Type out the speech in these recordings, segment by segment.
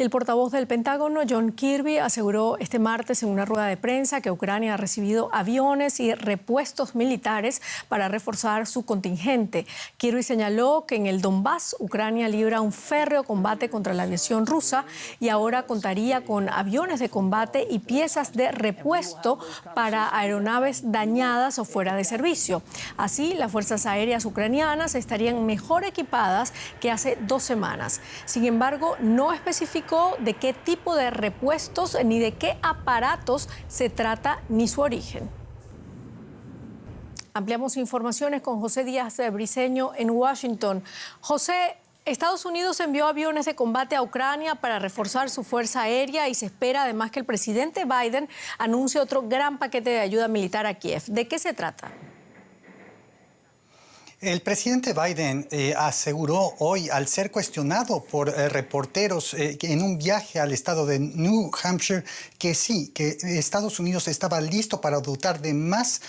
El portavoz del Pentágono, John Kirby, aseguró este martes en una rueda de prensa que Ucrania ha recibido aviones y repuestos militares para reforzar su contingente. Kirby señaló que en el Donbass Ucrania libra un férreo combate contra la aviación rusa y ahora contaría con aviones de combate y piezas de repuesto para aeronaves dañadas o fuera de servicio. Así, las fuerzas aéreas ucranianas estarían mejor equipadas que hace dos semanas. Sin embargo, no especificó de qué tipo de repuestos ni de qué aparatos se trata ni su origen. Ampliamos informaciones con José Díaz Briceño en Washington. José, Estados Unidos envió aviones de combate a Ucrania para reforzar su fuerza aérea y se espera además que el presidente Biden anuncie otro gran paquete de ayuda militar a Kiev. ¿De qué se trata? El presidente Biden eh, aseguró hoy, al ser cuestionado por eh, reporteros eh, en un viaje al estado de New Hampshire, que sí, que Estados Unidos estaba listo para dotar de más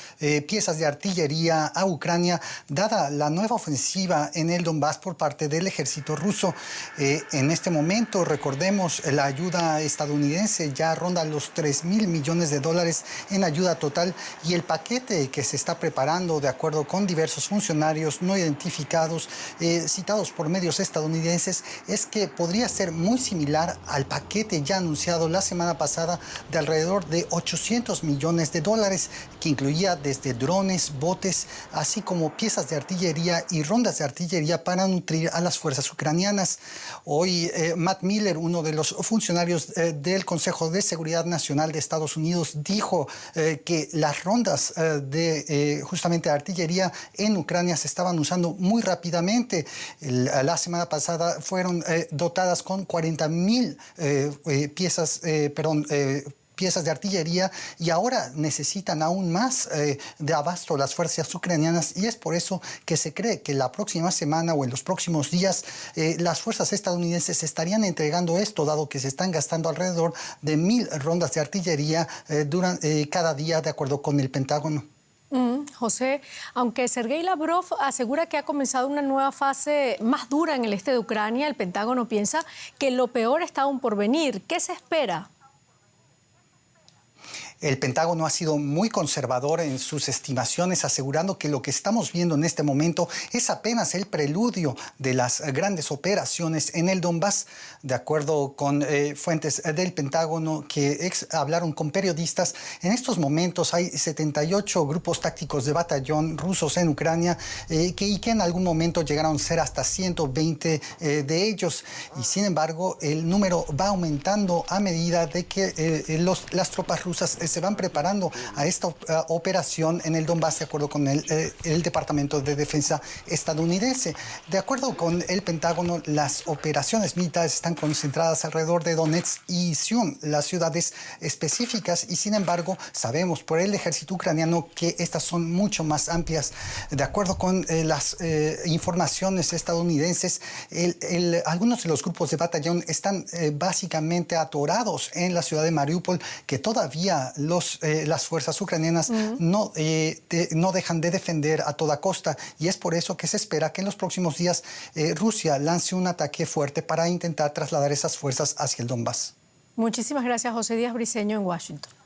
piezas de artillería a Ucrania, dada la nueva ofensiva en el Donbass por parte del ejército ruso. en este momento, recordemos, la ayuda estadounidense ya ronda los 3 mil millones de dólares en ayuda total y el paquete que se está preparando, de acuerdo con diversos funcionarios, no identificados eh, citados por medios estadounidenses es que podría ser muy similar al paquete ya anunciado la semana pasada de alrededor de 800 millones de dólares que incluía desde drones, botes, así como piezas de artillería y rondas de artillería para nutrir a las fuerzas ucranianas. Hoy eh, Matt Miller, uno de los funcionarios eh, del Consejo de Seguridad Nacional de Estados Unidos, dijo que las rondas de justamente artillería en Ucrania se estaban usando muy rápidamente. la semana pasada fueron eh, dotadas con 40 mil eh, eh, piezas, perdón, piezas de artillería y ahora necesitan aún más de abasto las fuerzas ucranianas y es por eso que se cree que la próxima semana o en los próximos días las fuerzas estadounidenses estarían entregando esto, dado que se están gastando alrededor de mil rondas de artillería durante, cada día de acuerdo con el Pentágono. Mm, José, aunque Sergei Lavrov asegura que ha comenzado una nueva fase más dura en el este de Ucrania, el Pentágono piensa que lo peor está aún por venir. ¿Qué se espera? El Pentágono ha sido muy conservador en sus estimaciones, asegurando que lo que estamos viendo en este momento es apenas el preludio de las grandes operaciones en el Donbass. De acuerdo con eh, fuentes del Pentágono que hablaron con periodistas, en estos momentos hay 78 grupos tácticos de batallón rusos en Ucrania eh, que, y que en algún momento llegaron a ser hasta 120 eh, de ellos. Y sin embargo, el número va aumentando a medida de que las tropas rusas se van preparando a esta operación en el Donbass de acuerdo con el, eh, el, Departamento de Defensa estadounidense. De acuerdo con el Pentágono, las operaciones militares están concentradas alrededor de Donetsk y Zion, las ciudades específicas, y sin embargo sabemos por el ejército ucraniano que estas son mucho más amplias. De acuerdo con eh, las eh, informaciones estadounidenses, algunos de los grupos de batallón están básicamente atorados en la ciudad de Mariupol, que todavía eh, las fuerzas ucranianas no, eh, no dejan de defender a toda costa y es por eso que se espera que en los próximos días eh, Rusia lance un ataque fuerte para intentar trasladar esas fuerzas hacia el Donbass. Muchísimas gracias, José Díaz Briceño, en Washington.